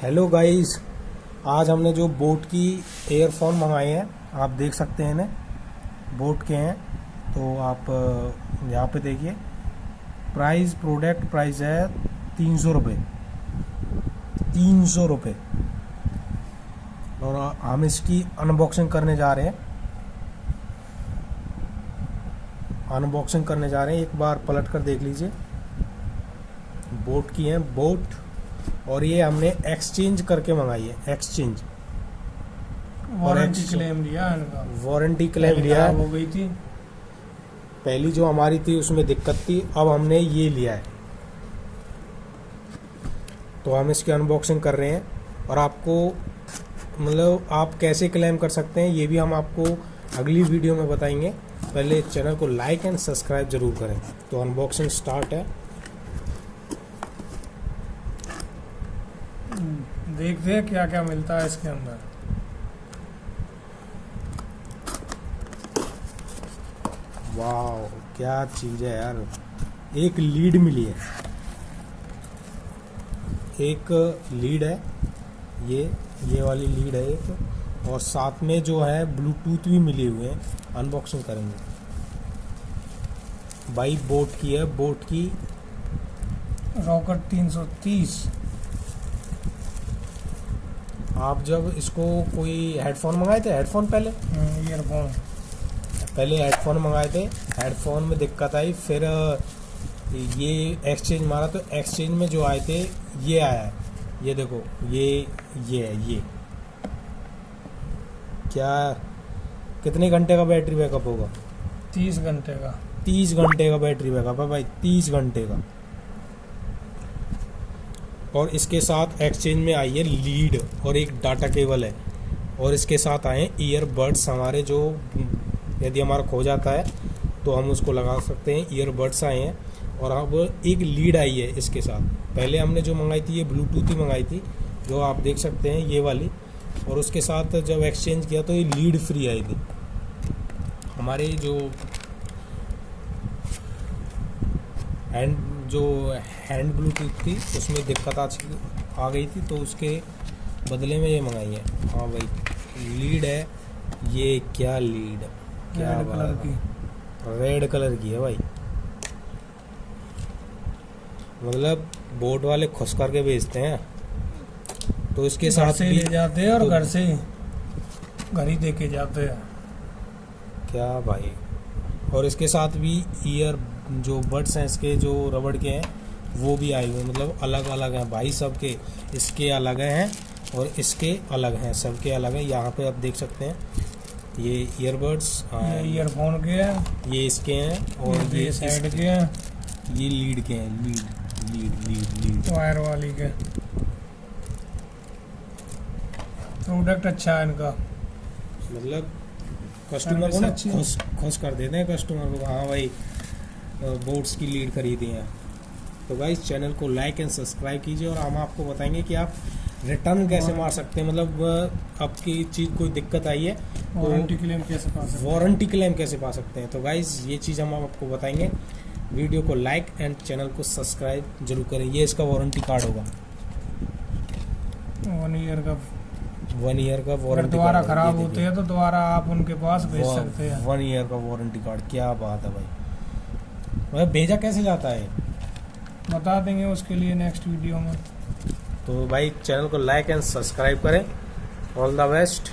Hello guys आज हमने जो बोट की एयरफोन मंगाए हैं, आप देख सकते हैं इन्हें। बोट के हैं। तो आप यहाँ पे देखिए। प्राइस प्रोडक्ट प्राइस है तीन सौ रुपये तीन सौ रुपये और हम इसकी अनबॉक्सिंग करने जा रहे हैं। अनबॉक्सिंग करने जा रहे हैं। एक बार पलट कर देख लीजिए। बोट की है बोट और ये हमने एक्सचेंज करके मंगाई है एक्सचेंज वारंटी क्लेम लिया वारंटी क्लेम लिया हो गई थी। पहली जो हमारी थी उसमें दिक्कत थी अब हमने ये लिया है। तो हम इसकी अनबॉक्सिंग कर रहे हैं और आपको मतलब आप कैसे क्लेम कर सकते हैं ये भी हम आपको अगली वीडियो में बताएँगे। पहले चैनल को लाइक एंड सब्सक्राइब ज़रूर करें। तो अनबॉक्सिंग स्टार्ट है। देखते हैं क्या क्या मिलता है इसके अंदर। वाह क्या चीज़ है यार। एक लीड मिली है। एक लीड है ये ये वाली लीड है एक। और साथ में जो है ब्लूटूथ भी मिले हुए हैं। अनबॉक्सिंग करेंगे। बाई बोट की है। बोट की रॉकेट 330 आप जब इसको कोई हेडफोन मंगाए थे? हेडफोन पहले? ईयरफोन पहले हेडफोन मंगाए थे। हेडफोन में दिक्कत आई फिर ये एक्सचेंज मारा तो एक्सचेंज में जो आए थे ये आया। है ये देखो ये ये है ये। क्या? कितने घंटे का बैटरी बैकअप होगा? 30 घंटे का। तीस घंटे का बैटरी बैकअप है भाई तीस घंटे का। और इसके साथ एक्सचेंज में आई है लीड और एक डाटा केबल है। और इसके साथ आए ईयरबड्स हमारे जो, यदि हमारा खो जाता है तो हम उसको लगा सकते हैं। ईयरबड्स आए हैं और अब एक लीड आई है इसके साथ। पहले हमने जो मंगाई थी, ये ब्लूटूथ ही मंगाई थी, जो आप देख सकते हैं ये वाली। और उसके साथ जब एक्सचेंज किया तो ये लीड फ्री आई थी। हमारे जो हैंड जो हैंड ब्लूटूथ थी उसमें दिक्कत आ चुकी- आ गई थी तो उसके बदले में ये मंगाई है। हाँ भाई लीड है ये क्या लीड क्या रेड कलर की। है। रेड कलर की है भाई। मतलब बोट वाले खुश करके बेचते हैं। तो इसके साथ से ले जाते हैं और घर तो- घर से घर ही दे के जाते हैं। क्या भाई? और इसके साथ भी ईयर जो बड्स हैं इसके जो रबड़ के हैं वो भी आए हुए मतलब अलग अलग हैं भाई सब के इसके अलग हैं और इसके अलग हैं सबके अलग हैं। यहाँ पे आप देख सकते हैं ये ईयरबड्स ये ईयरफोन के हैं। ये इसके हैं और और ये ये साइड के हैं। ये लीड के हैं lead lead lead lead wire वाली के। प्रोडक्ट अच्छा है इनका। मतलब कस्टमर को ना खुश खुश कर देते हैं कस्टमर को। हाँ भाई बोट्स की लीड खरीदी हैं। तो भाई चैनल को लाइक एंड सब्सक्राइब कीजिए और हम आपको बताएँगे कि आप रिटर्न कैसे मार सकते हैं। मतलब आपकी चीज़ कोई दिक्कत आई है वारंटी क्लेम कैसे पा सकते हैं? वारंटी क्लेम कैसे पा सकते हैं? तो गाइज़ ये चीज़ हम आपको बताएँगे। वीडियो को लाइक एंड चैनल को सब्सक्राइब ज़रूर करें। ये इसका वारंटी कार्ड होगा। वन ईयर का वन ईयर का वारंटी दोबारा खराब होते हैं तो दोबारा आप उनके पास भेज सकते हैं। वन ईयर का वारंटी कार्ड क्या बात है भाई। भाई भेजा कैसे जाता है? बता देंगे उसके लिए नेक्स्ट वीडियो में। तो भाई चैनल को लाइक एंड सब्सक्राइब करें। All the best